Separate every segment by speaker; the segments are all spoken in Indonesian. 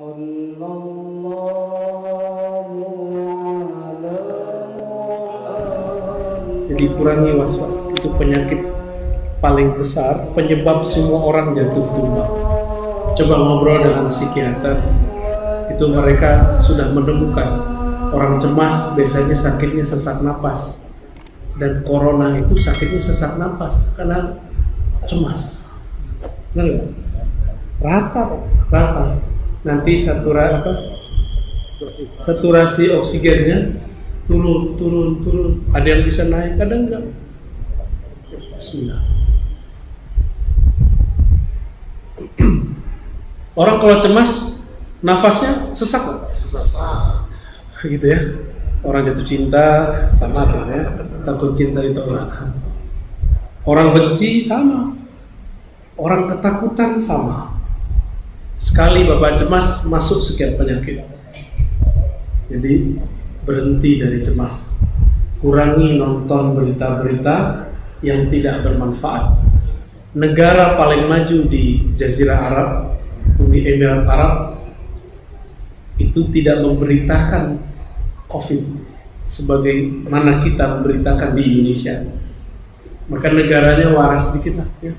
Speaker 1: صلى الله على محمد
Speaker 2: Jadi kurangi was-was itu penyakit paling besar penyebab semua orang jatuh tumbang. Coba ngobrol dengan psikiater, itu mereka sudah menemukan orang cemas biasanya sakitnya sesak napas dan corona itu sakitnya sesak napas karena cemas. Benar nggak? Rata, Pak. rata. Nanti saturasi apa? Saturasi oksigennya turun, turun, turun. Ada yang bisa naik, kadang enggak. Bismillah. Orang kalau cemas, nafasnya sesak, Pak. gitu ya. Orang jatuh cinta sama kan ya, takut cinta ditolak. Orang benci sama, orang ketakutan sama. Sekali bapak cemas masuk sekian penyakit. Jadi berhenti dari cemas. Kurangi nonton berita-berita yang tidak bermanfaat. Negara paling maju di Jazirah Arab, Uni Emirat Arab, itu tidak memberitakan COVID sebagaimana kita memberitakan di Indonesia. Maka negaranya waras sedikit lah. Ya.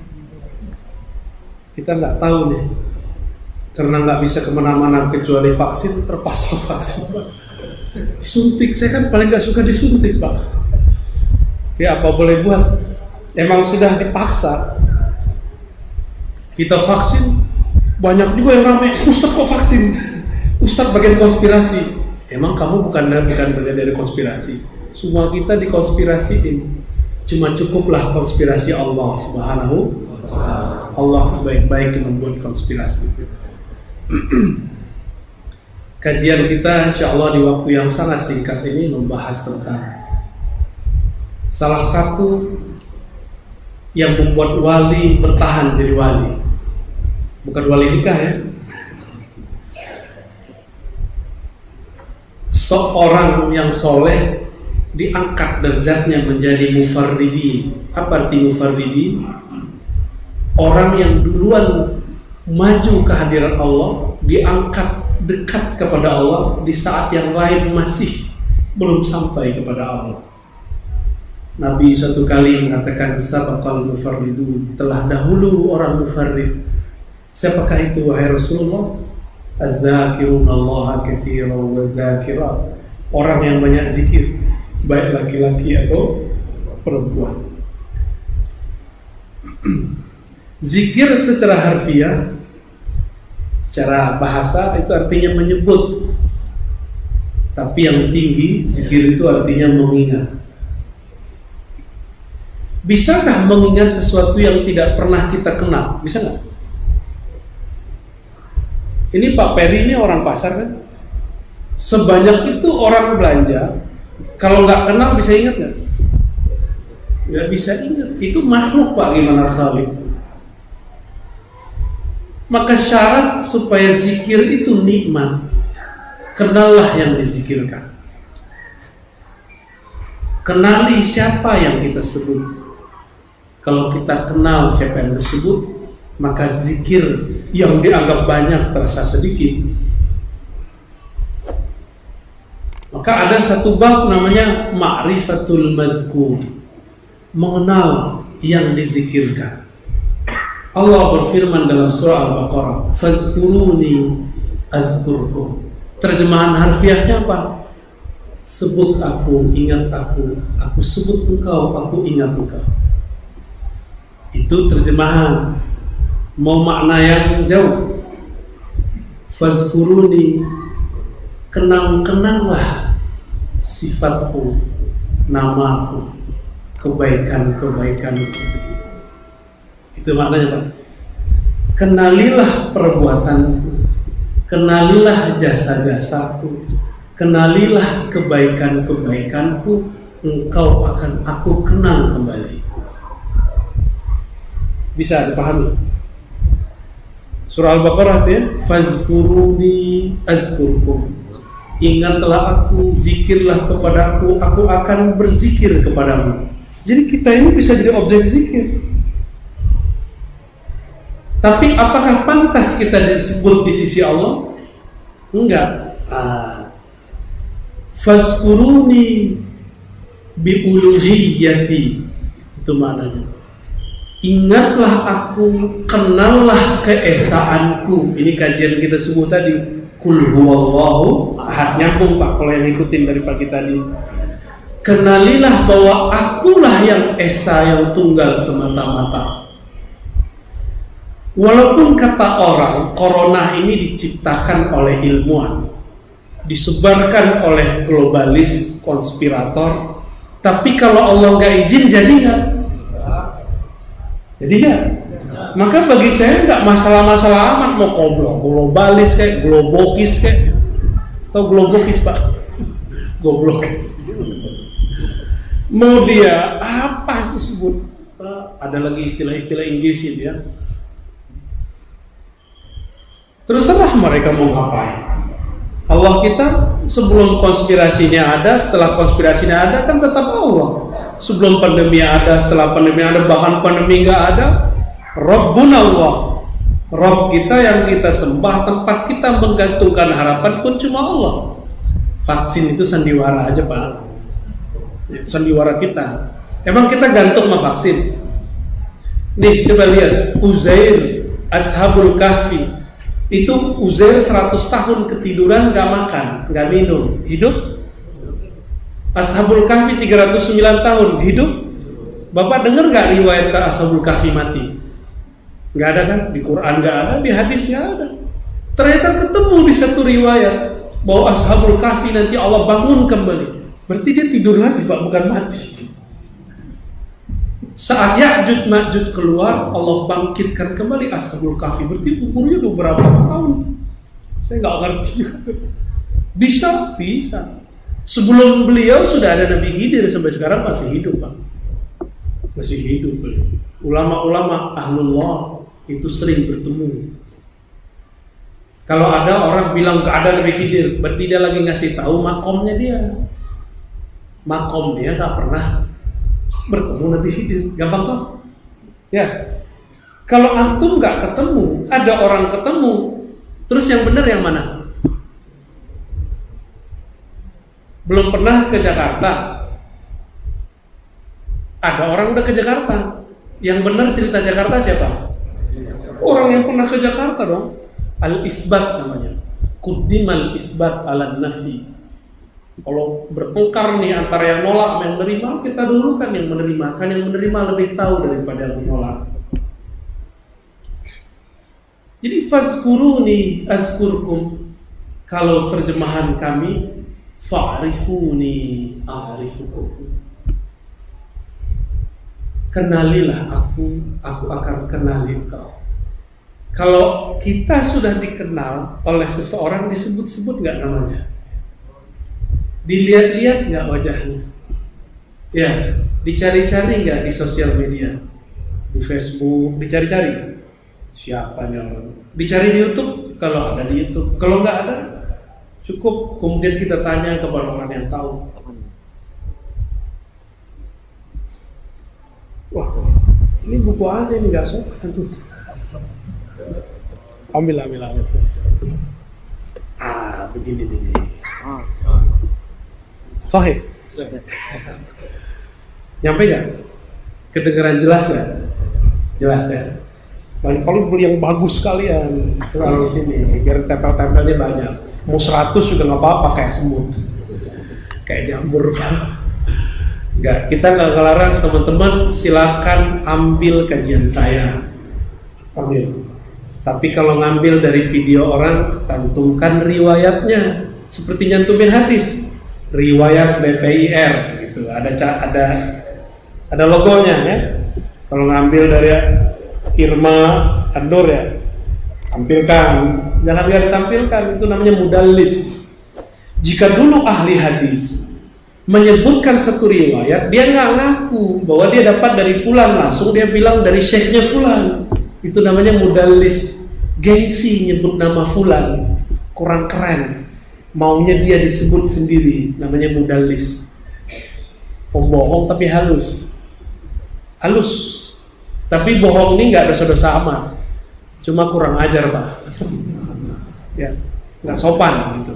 Speaker 2: Kita nggak tahu nih, karena nggak bisa ke mana-mana kecuali vaksin, terpaksa vaksin. Suntik, saya kan paling nggak suka disuntik pak. Ya apa boleh buat? Emang sudah dipaksa. Kita vaksin, banyak juga yang ramai. Ustaz kok vaksin? Ustaz bagian konspirasi. Emang kamu bukan bukan bagian dari konspirasi. Semua kita dikonspirasiin. Cuma cukuplah konspirasi Allah Subhanahu Allah sebaik-baik yang membuat konspirasi. Kajian kita insya Allah di waktu yang sangat singkat ini membahas tentang salah satu yang membuat wali bertahan jadi wali. Bukan wali nikah ya. Seorang yang soleh diangkat derajatnya menjadi mufarridi. Apa arti mufarridi? Orang yang duluan maju ke hadirat Allah diangkat dekat kepada Allah di saat yang lain masih belum sampai kepada Allah. Nabi suatu kali mengatakan sabaqal mufarridun telah dahulu orang mufarrid. Siapakah itu wahai Rasulullah? Az-zakirun Allah wa zakirat. Orang yang banyak zikir, baik laki-laki atau perempuan. Zikir secara harfiah secara bahasa itu artinya menyebut. Tapi yang tinggi zikir itu artinya mengingat. Bisakah mengingat sesuatu yang tidak pernah kita kenal? Bisa nggak? Ini Pak Peri ini orang pasar kan? Sebanyak itu orang belanja, kalau nggak kenal bisa ingat nggak? Nggak bisa ingat. Itu makhluk Pak gimana Khalid? Maka syarat supaya zikir itu nikmat Kenallah yang dizikirkan. Kenali siapa yang kita sebut. Kalau kita kenal siapa yang disebut Maka zikir yang dianggap banyak terasa sedikit. Maka ada satu bab namanya Ma'rifatul mazkur. Mengenal yang dizikirkan Allah berfirman dalam surah Al-Baqarah, "Fazkuruni azkurkum." Terjemahan harfiahnya apa? Sebut aku, ingat aku, aku sebut engkau, aku ingat engkau. Itu terjemahan. Mau makna yang jauh. Fazkuruni kenang-kenanglah sifatku, namaku, kebaikan-kebaikanku. Itu maknanya Pak. Kenalilah perbuatanku, kenalilah jasa-jasaku, kenalilah kebaikan-kebaikanku, engkau akan aku kenal kembali. Bisa dipahami? Surah Al-Baqarah itu ya, fazkuruni azkurkum. Ingatlah aku, zikirlah kepadaku, aku akan berzikir kepadamu. Jadi kita ini bisa jadi objek zikir. Tapi apakah pantas kita disebut di sisi Allah? Enggak. Ah. Fazkuruni biuluhiyyati. Itu maknanya. Ingatlah aku, kenallah keesaanku. Ini kajian kita sebut tadi. Kul huwallahu ahad. Nyambung Pak kalau yang ikutin dari pagi tadi. Kenalilah bahwa akulah yang esa yang tunggal semata-mata. Walaupun kata orang corona ini diciptakan oleh ilmuwan, disebarkan oleh globalis, konspirator, tapi kalau Allah nggak izin jadi nggak? Jadi nggak? Maka bagi saya nggak masalah-masalah amat mau goblok, globalis kayak globokis kayak, atau globokis pak, goblokis. Mau dia apa disebut? Ada lagi istilah-istilah Inggris gitu ya Terserah mereka mau ngapain. Allah kita sebelum konspirasinya ada, setelah konspirasinya ada kan tetap Allah. Sebelum pandemi ada, setelah pandemi ada, bahkan pandemi nggak ada, Rabbun Allah. Rob kita yang kita sembah, tempat kita menggantungkan harapan pun cuma Allah. Vaksin itu sandiwara aja pak, sandiwara kita. Emang kita gantung sama vaksin? Nih coba lihat Uzair Ashabul Kahfi itu Uzair 100 tahun ketiduran gak makan, gak minum, hidup. Ashabul Kahfi 309 tahun hidup. Bapak dengar gak riwayat Ashabul Kahfi mati? Gak ada kan? Di Quran gak ada, di hadis gak ada. Ternyata ketemu di satu riwayat bahwa Ashabul Kahfi nanti Allah bangun kembali. Berarti dia tidur lagi Pak, bukan mati. Saat Ya'jud Ma'jud keluar, Allah bangkitkan kembali Ashabul Kahfi. Berarti umurnya udah berapa tahun? Saya nggak ngerti juga. Bisa, bisa. Sebelum beliau sudah ada Nabi Khidir sampai sekarang masih hidup, Pak. Masih hidup beliau. Ulama-ulama ahlullah itu sering bertemu. Kalau ada orang bilang gak ada Nabi Khidir, berarti dia lagi ngasih tahu makomnya dia. Makom dia nggak pernah bertemu Khidir. Gampang kok? Ya. Kalau antum nggak ketemu, ada orang ketemu, terus yang benar yang mana? Belum pernah ke Jakarta. Ada orang udah ke Jakarta. Yang benar cerita Jakarta siapa? Orang yang pernah ke Jakarta dong. Al-isbat namanya. Kudimal isbat ala nafi. Kalau bertengkar nih antara yang nolak dan yang menerima, kita dulu kan yang menerima. Kan yang menerima lebih tahu daripada yang menolak. Jadi fazkuruni azkurkum. Kalau terjemahan kami fa'rifuni a'rifukum. Kenalilah aku, aku akan kenali kau. Kalau kita sudah dikenal oleh seseorang disebut-sebut nggak namanya? Dilihat-lihat nggak wajahnya? Ya, dicari-cari nggak di sosial media, di Facebook, dicari-cari siapa orang? Dicari di YouTube kalau ada di YouTube. Kalau nggak ada, cukup kemudian kita tanya kepada orang yang tahu. Wah, ini buku ada ini nggak sopan tuh. Ambil, ambil, ambil. Ah, begini nih. Sahih. Nyampe nggak? Kedengeran jelas ya? Jelas ya. Dan kalau beli yang bagus sekalian, kalau sini biar tempel-tempelnya banyak. Mau 100 juga nggak apa-apa kayak semut, kayak jamur. Enggak, kita nggak ngelarang teman-teman silakan ambil kajian saya, ambil. Tapi kalau ngambil dari video orang, cantumkan riwayatnya, seperti nyantumin hadis, riwayat BPIR gitu. Ada ada ada logonya ya. Kalau ngambil dari Irma Andur ya, tampilkan. Jangan biar ditampilkan, itu namanya mudallis. Jika dulu ahli hadis menyebutkan satu riwayat, dia nggak ngaku bahwa dia dapat dari fulan langsung dia bilang dari syekhnya fulan. Itu namanya mudallis, gengsi nyebut nama fulan, kurang keren. Maunya dia disebut sendiri, namanya mudallis. Pembohong tapi halus. Halus. Tapi bohong ini nggak dosa-dosa amat. Cuma kurang ajar, Pak. ya. nggak sopan gitu.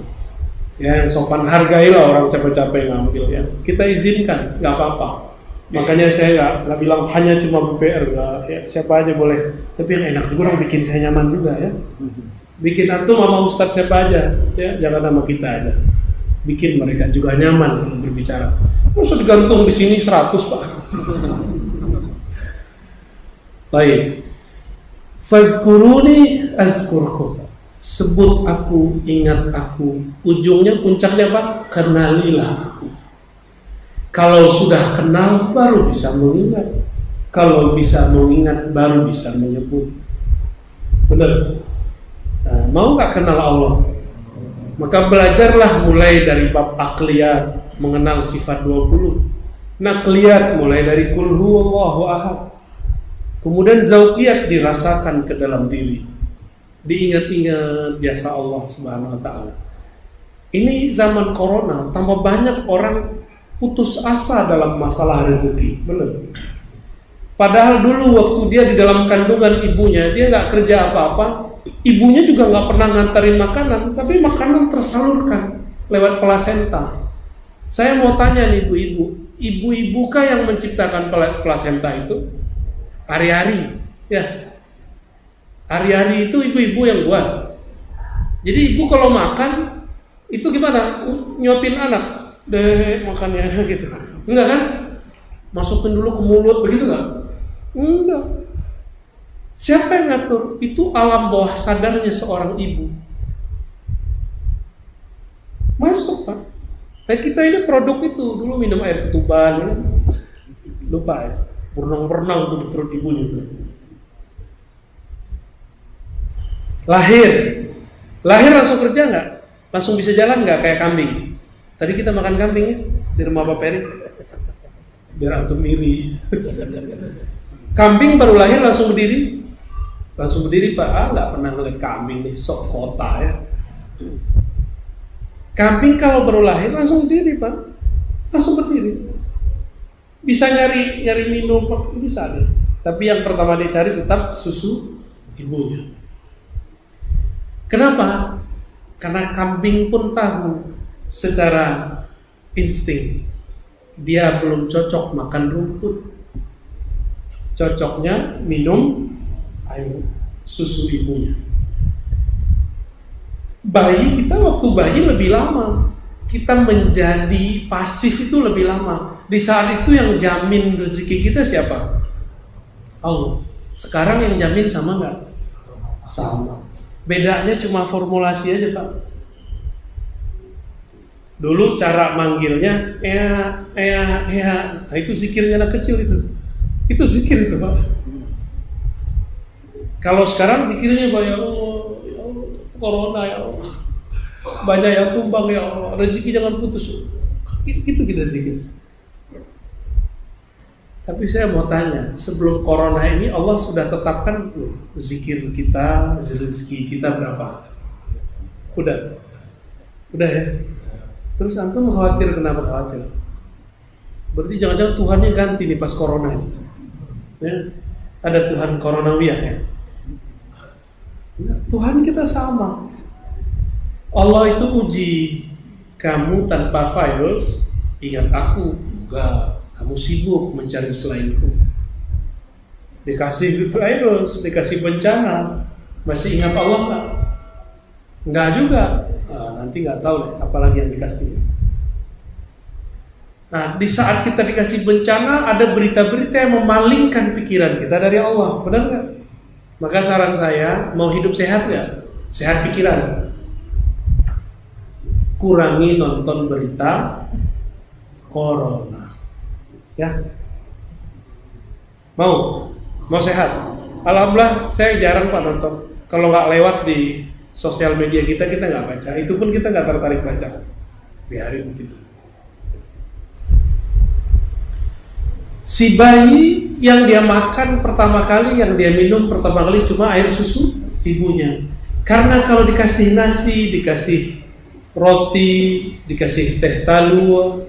Speaker 2: Ya, yang sopan hargailah orang capek-capek ngambil ya. Kita izinkan, nggak apa-apa. Makanya saya nggak nggak bilang hanya cuma BPR, nggak ya, siapa aja boleh. Tapi yang enak juga bikin saya nyaman juga ya. Bikin antum sama ustadz siapa aja, ya jangan nama kita aja. Bikin mereka juga nyaman kalau berbicara. Masa digantung di sini 100 pak. Baik. Fazkuruni azkurkum. Sebut aku, ingat aku. Ujungnya puncaknya apa? Kenalilah aku. Kalau sudah kenal baru bisa mengingat. Kalau bisa mengingat baru bisa menyebut. Benar. Nah, mau nggak kenal Allah? Maka belajarlah mulai dari bab akliyat, mengenal sifat 20. Nakliyat mulai dari kul huwallahu ahad. Kemudian zauqiyat dirasakan ke dalam diri. Diingat-ingat jasa Allah Subhanahu wa taala. Ini zaman corona, tambah banyak orang putus asa dalam masalah rezeki, benar. Padahal dulu waktu dia di dalam kandungan ibunya, dia nggak kerja apa-apa, ibunya juga nggak pernah ngantarin makanan, tapi makanan tersalurkan lewat plasenta. Saya mau tanya nih ibu-ibu, ibu-ibu kah yang menciptakan plasenta itu? Hari-hari, ya. Hari-hari itu ibu-ibu yang buat. Jadi ibu kalau makan itu gimana? Nyuapin anak, deh makannya gitu. Enggak kan? Masukin dulu ke mulut begitu nggak? Enggak. Siapa yang ngatur? Itu alam bawah sadarnya seorang ibu. Masuk pak. Nah kita ini produk itu dulu minum air ketuban, ya. lupa ya, berenang-berenang tuh di perut itu. Lahir, lahir langsung kerja nggak? Langsung bisa jalan nggak kayak kambing? Tadi kita makan kambing ya di rumah Pak Peri, biar antum iri. kambing baru lahir langsung berdiri, langsung berdiri Pak. Ah nggak pernah ngeliat kambing nih, sok kota ya. Kambing kalau baru lahir langsung berdiri pak, langsung berdiri. Bisa nyari nyari minum bisa deh. Tapi yang pertama dia cari tetap susu ibunya. Kenapa? Karena kambing pun tahu secara insting dia belum cocok makan rumput. Cocoknya minum air susu ibunya. Bayi kita waktu bayi lebih lama. Kita menjadi pasif itu lebih lama. Di saat itu yang jamin rezeki kita siapa? Allah. Sekarang yang jamin sama nggak? Sama. Bedanya cuma formulasi aja pak. Dulu cara manggilnya ya ya ya nah, itu zikirnya anak kecil itu. Itu zikir itu pak kalau sekarang zikirnya pak ya Allah corona ya Allah. Banyak yang tumbang ya Allah. Rezeki jangan putus. Itu kita zikir. Tapi saya mau tanya sebelum corona ini Allah sudah tetapkan zikir kita rezeki kita berapa? Udah? Udah ya? Terus antum khawatir kenapa khawatir? Berarti jangan-jangan Tuhannya ganti nih pas corona ini. Ya? Ada Tuhan coronawiah ya Tuhan kita sama. Allah itu uji kamu tanpa virus, ingat aku, enggak, kamu sibuk mencari selainku. Dikasih virus, dikasih bencana, masih ingat Allah enggak? Enggak juga. Nah, nanti nggak tahu deh, apalagi yang dikasih. Nah, di saat kita dikasih bencana, ada berita-berita yang memalingkan pikiran kita dari Allah, benar nggak? Maka saran saya mau hidup sehat ya, sehat pikiran. Kurangi nonton berita corona. Ya. Mau? Mau sehat? Alhamdulillah saya jarang pak nonton. Kalau nggak lewat di sosial media kita kita nggak baca. Itu pun kita nggak tertarik baca. Biarin begitu. Si bayi yang dia makan pertama kali, yang dia minum pertama kali cuma air susu ibunya. Karena kalau dikasih nasi, dikasih roti, dikasih teh talua,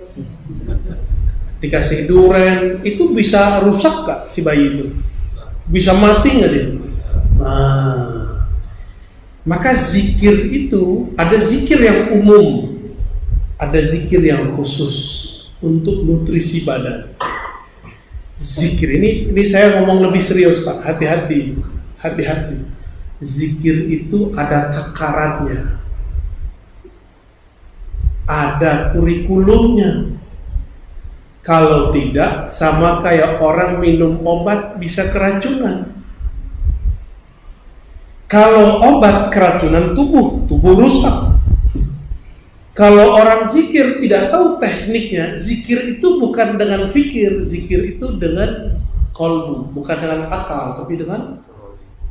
Speaker 2: dikasih duren, itu bisa rusak gak si bayi itu? Bisa mati nggak dia? Nah, Maka zikir itu ada zikir yang umum, ada zikir yang khusus untuk nutrisi badan. Zikir ini ini saya ngomong lebih serius Pak, hati-hati, hati-hati. Zikir itu ada takarannya, ada kurikulumnya. Kalau tidak, sama kayak orang minum obat bisa keracunan. Kalau obat keracunan tubuh, tubuh rusak. Kalau orang zikir tidak tahu tekniknya, zikir itu bukan dengan fikir, zikir itu dengan kolbu, bukan dengan akal, tapi dengan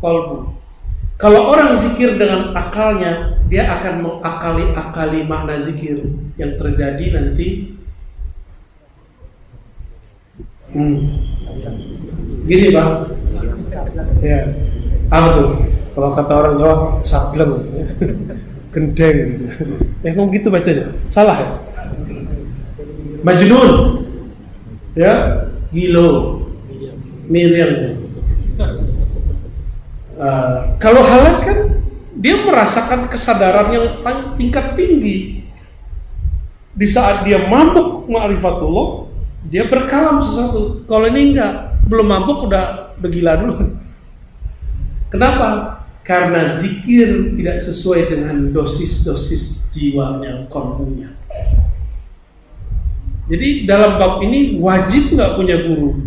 Speaker 2: kolbu. Kalau orang zikir dengan akalnya, dia akan mengakali-akali makna zikir yang terjadi nanti. Hmm. Gini bang, ya, apa tuh? Kalau kata orang Jawa, sableng, gendeng gitu. Eh, ngomong gitu bacanya? Salah ya? Majnun, ya, gilo, Miriam. Uh, kalau halat kan dia merasakan kesadaran yang tingkat tinggi. Di saat dia mabuk ma'rifatullah, dia berkalam sesuatu. Kalau ini enggak, belum mabuk udah begila dulu. Kenapa? Karena zikir tidak sesuai dengan dosis-dosis jiwanya, kolbunya. Jadi dalam bab ini wajib nggak punya guru.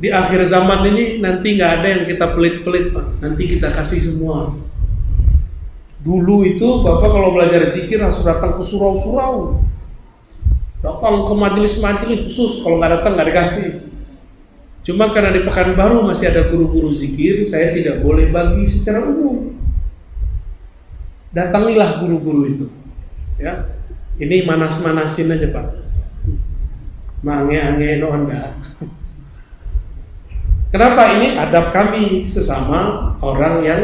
Speaker 2: Di akhir zaman ini nanti nggak ada yang kita pelit-pelit pak. Nanti kita kasih semua. Dulu itu bapak kalau belajar zikir harus datang ke surau-surau, datang ke majelis-majelis khusus. Kalau nggak datang nggak dikasih. Cuma karena di Pekanbaru masih ada guru-guru zikir, saya tidak boleh bagi secara umum. Datangilah guru-guru itu. Ya. Ini manas-manasin aja, Pak. Mange-ange no anda. Kenapa ini adab kami sesama orang yang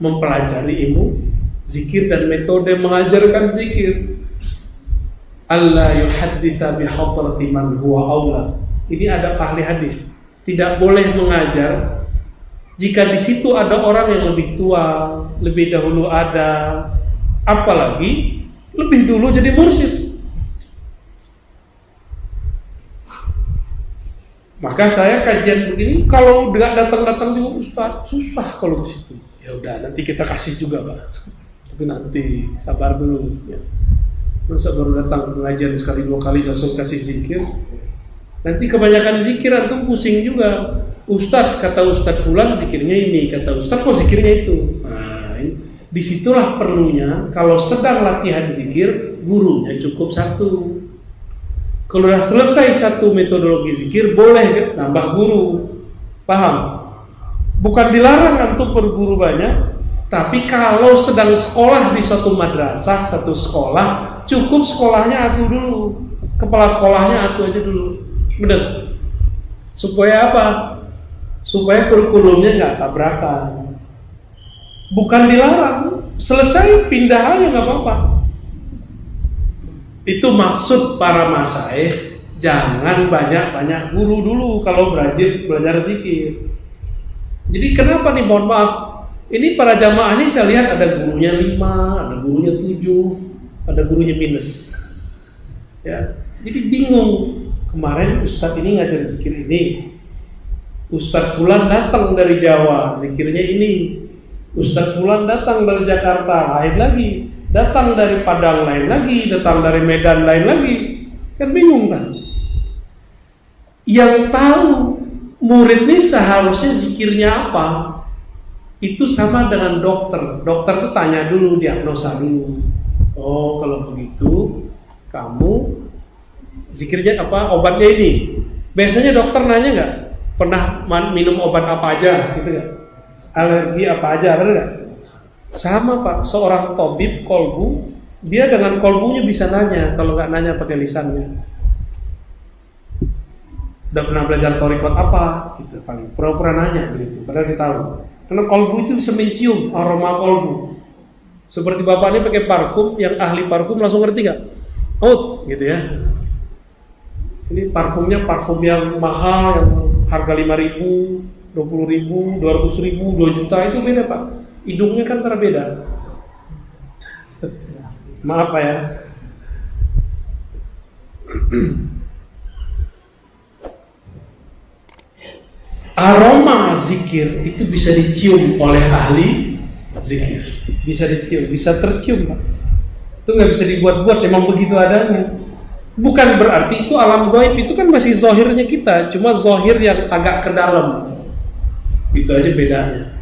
Speaker 2: mempelajari ilmu zikir dan metode mengajarkan zikir. Allah yuhadditha bihadrati man huwa aula. Ini ada ahli hadis. Tidak boleh mengajar jika di situ ada orang yang lebih tua, lebih dahulu ada, apalagi lebih dulu jadi mursyid. Maka saya kajian begini, kalau nggak datang-datang juga Ustaz, susah kalau ke situ. Ya udah, nanti kita kasih juga, Pak. Tapi nanti sabar dulu. Ya. Masa baru datang pengajian sekali dua kali langsung kasih zikir. Nanti kebanyakan zikir antum pusing juga. Ustaz kata Ustaz Fulan zikirnya ini, kata Ustaz kok zikirnya itu. Nah, di situlah perlunya kalau sedang latihan zikir, gurunya cukup satu. Kalau sudah selesai satu metodologi zikir, boleh nambah guru. Paham? Bukan dilarang untuk berguru banyak, tapi kalau sedang sekolah di suatu madrasah, satu sekolah, cukup sekolahnya atu dulu. Kepala sekolahnya atu aja dulu. Benar? Supaya apa? Supaya kurikulumnya nggak tabrakan. Bukan dilarang, selesai pindah aja nggak apa-apa. Itu maksud para masaih Jangan banyak-banyak guru dulu Kalau belajar, belajar zikir Jadi kenapa nih mohon maaf Ini para jamaah ini saya lihat ada gurunya lima Ada gurunya tujuh Ada gurunya minus ya Jadi bingung Kemarin Ustadz ini ngajar zikir ini Ustadz Fulan datang dari Jawa Zikirnya ini Ustadz Fulan datang dari Jakarta Lain lagi datang dari Padang lain lagi, datang dari Medan lain lagi, kan bingung kan? Yang tahu murid ini seharusnya zikirnya apa? Itu sama dengan dokter. Dokter tuh tanya dulu, diagnosa dulu. Oh, kalau begitu kamu zikirnya apa? Obatnya ini. Biasanya dokter nanya nggak? Pernah minum obat apa aja, gitu nggak? Alergi apa aja, benar nggak? Sama pak, seorang tobib kolbu, dia dengan kolbunya bisa nanya, kalau nggak nanya pakai lisannya. Udah pernah belajar torikot apa? Gitu paling pura-pura nanya begitu, padahal dia tahu. Karena kolbu itu bisa mencium aroma kolbu. Seperti bapaknya pakai parfum, yang ahli parfum langsung ngerti nggak? Out, gitu ya. Ini parfumnya parfum yang mahal, yang harga 5 ribu, 20 ribu, 200 ribu, 2 juta itu beda pak hidungnya kan terbeda. Maaf Pak ya. Aroma zikir itu bisa dicium oleh ahli zikir. Bisa dicium, bisa tercium Pak. Itu nggak bisa dibuat-buat, memang begitu adanya. Bukan berarti itu alam gaib itu kan masih zohirnya kita, cuma zohir yang agak ke dalam. Itu aja bedanya.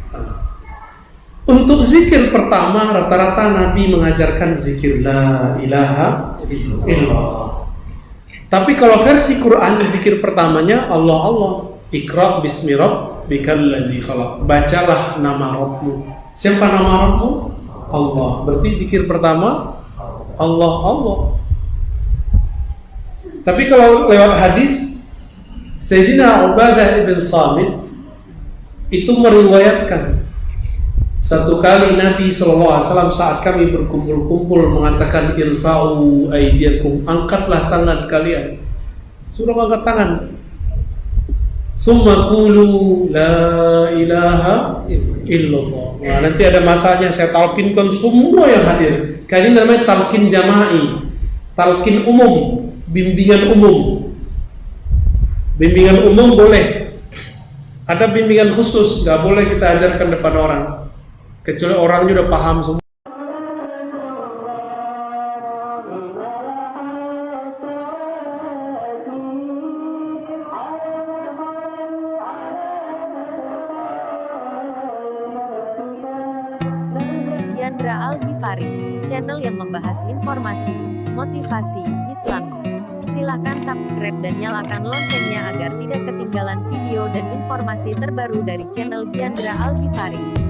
Speaker 2: Untuk zikir pertama rata-rata Nabi mengajarkan zikir la ilaha illallah. Tapi kalau versi Quran zikir pertamanya Allah Allah. Iqra bismi rabbikal khalaq. Bacalah nama Rabbmu. Siapa nama Rabbmu? Allah. Berarti zikir pertama Allah Allah. Tapi kalau lewat hadis Sayyidina Ubadah ibn Samit itu meriwayatkan satu kali Nabi SAW saat kami berkumpul-kumpul mengatakan irfa'u aydiyakum angkatlah tangan kalian suruh angkat tangan Summa kulu la ilaha illallah. Nah, nanti ada masanya saya talkinkan semua yang hadir. Kali ini namanya talkin jama'i, talkin umum, bimbingan umum. Bimbingan umum boleh. Ada bimbingan khusus, nggak boleh kita ajarkan depan orang. Kecuali orangnya udah paham semua.
Speaker 3: Terbaru dari channel Yandra Al Ghifari.